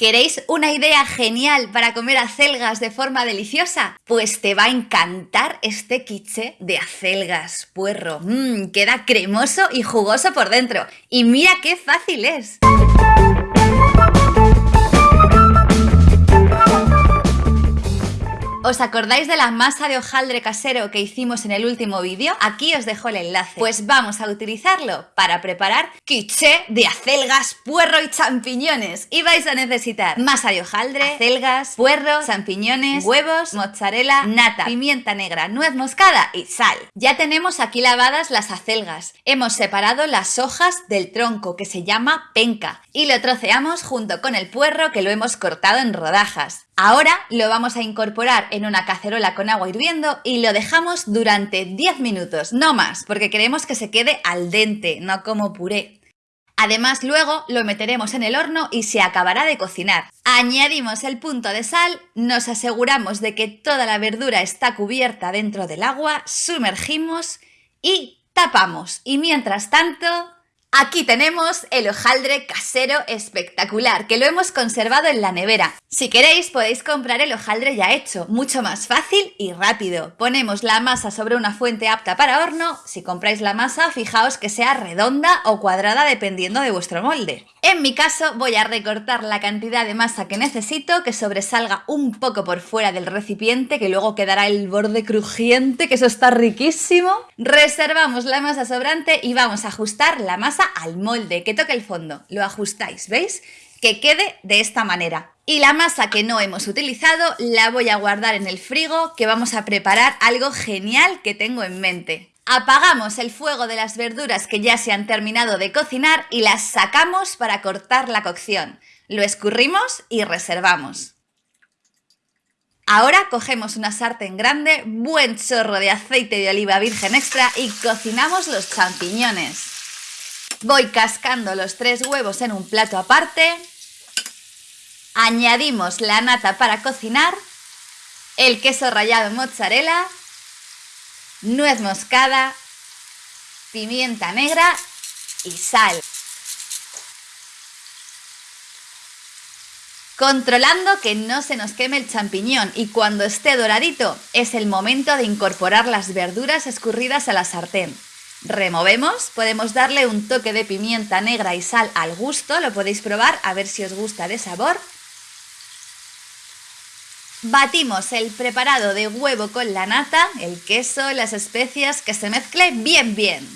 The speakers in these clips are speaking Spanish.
¿Queréis una idea genial para comer acelgas de forma deliciosa? Pues te va a encantar este quiche de acelgas, puerro. Mmm, queda cremoso y jugoso por dentro. Y mira qué fácil es. ¿Os acordáis de la masa de hojaldre casero que hicimos en el último vídeo? Aquí os dejo el enlace. Pues vamos a utilizarlo para preparar quiche de acelgas, puerro y champiñones. Y vais a necesitar masa de hojaldre, acelgas, puerro, champiñones, huevos, mozzarella, nata, pimienta negra, nuez moscada y sal. Ya tenemos aquí lavadas las acelgas. Hemos separado las hojas del tronco que se llama penca y lo troceamos junto con el puerro que lo hemos cortado en rodajas. Ahora lo vamos a incorporar en una cacerola con agua hirviendo y lo dejamos durante 10 minutos, no más, porque queremos que se quede al dente, no como puré. Además luego lo meteremos en el horno y se acabará de cocinar. Añadimos el punto de sal, nos aseguramos de que toda la verdura está cubierta dentro del agua, sumergimos y tapamos. Y mientras tanto Aquí tenemos el hojaldre casero espectacular, que lo hemos conservado en la nevera. Si queréis podéis comprar el hojaldre ya hecho, mucho más fácil y rápido. Ponemos la masa sobre una fuente apta para horno, si compráis la masa fijaos que sea redonda o cuadrada dependiendo de vuestro molde. En mi caso voy a recortar la cantidad de masa que necesito, que sobresalga un poco por fuera del recipiente, que luego quedará el borde crujiente, que eso está riquísimo. Reservamos la masa sobrante y vamos a ajustar la al molde, que toque el fondo. Lo ajustáis, ¿veis? Que quede de esta manera. Y la masa que no hemos utilizado la voy a guardar en el frigo, que vamos a preparar algo genial que tengo en mente. Apagamos el fuego de las verduras que ya se han terminado de cocinar y las sacamos para cortar la cocción. Lo escurrimos y reservamos. Ahora cogemos una sartén grande, buen chorro de aceite de oliva virgen extra y cocinamos los champiñones. Voy cascando los tres huevos en un plato aparte. Añadimos la nata para cocinar, el queso rallado mozzarella, nuez moscada, pimienta negra y sal. Controlando que no se nos queme el champiñón y cuando esté doradito es el momento de incorporar las verduras escurridas a la sartén. Removemos, podemos darle un toque de pimienta negra y sal al gusto, lo podéis probar a ver si os gusta de sabor. Batimos el preparado de huevo con la nata, el queso, las especias, que se mezcle bien bien.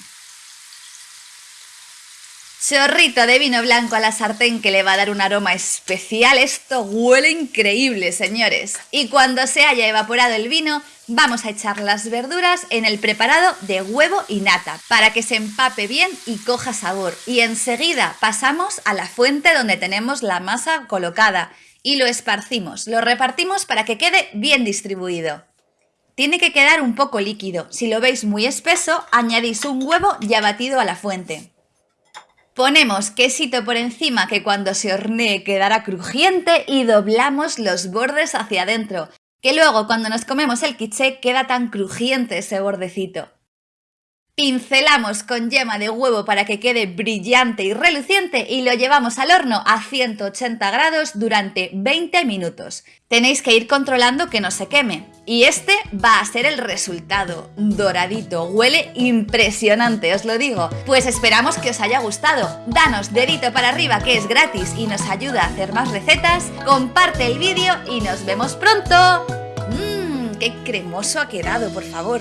Chorrito de vino blanco a la sartén que le va a dar un aroma especial. Esto huele increíble, señores. Y cuando se haya evaporado el vino, vamos a echar las verduras en el preparado de huevo y nata para que se empape bien y coja sabor. Y enseguida pasamos a la fuente donde tenemos la masa colocada y lo esparcimos, lo repartimos para que quede bien distribuido. Tiene que quedar un poco líquido. Si lo veis muy espeso, añadís un huevo ya batido a la fuente. Ponemos quesito por encima que cuando se hornee quedará crujiente y doblamos los bordes hacia adentro, que luego cuando nos comemos el quiche queda tan crujiente ese bordecito. Pincelamos con yema de huevo para que quede brillante y reluciente y lo llevamos al horno a 180 grados durante 20 minutos. Tenéis que ir controlando que no se queme. Y este va a ser el resultado. Doradito, huele impresionante, os lo digo. Pues esperamos que os haya gustado. Danos dedito para arriba que es gratis y nos ayuda a hacer más recetas. Comparte el vídeo y nos vemos pronto. Mmm, qué cremoso ha quedado, por favor.